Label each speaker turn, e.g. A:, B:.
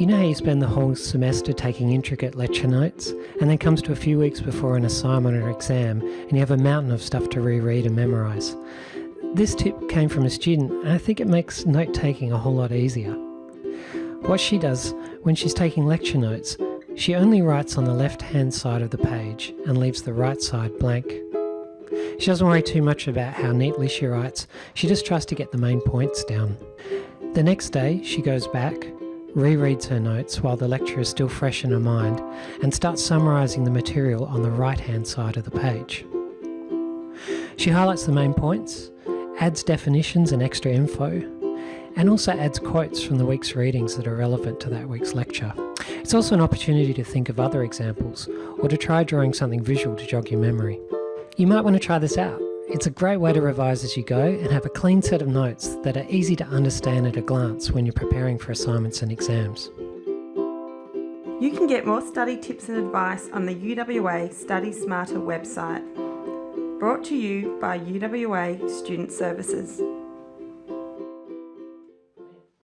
A: You know how you spend the whole semester taking intricate lecture notes, and then comes to a few weeks before an assignment or exam, and you have a mountain of stuff to reread and memorise? This tip came from a student, and I think it makes note taking a whole lot easier. What she does when she's taking lecture notes, she only writes on the left hand side of the page and leaves the right side blank. She doesn't worry too much about how neatly she writes, she just tries to get the main points down. The next day, she goes back, rereads her notes while the lecture is still fresh in her mind, and starts summarising the material on the right hand side of the page. She highlights the main points, adds definitions and extra info, and also adds quotes from the week's readings that are relevant to that week's lecture. It's also an opportunity to think of other examples, or to try drawing something visual to jog your memory. You might want to try this out. It's a great way to revise as you go and have a clean set of notes that are easy to understand at a glance when you're preparing for assignments and exams.
B: You can get more study tips and advice on the UWA Study Smarter website. Brought to you by UWA Student Services.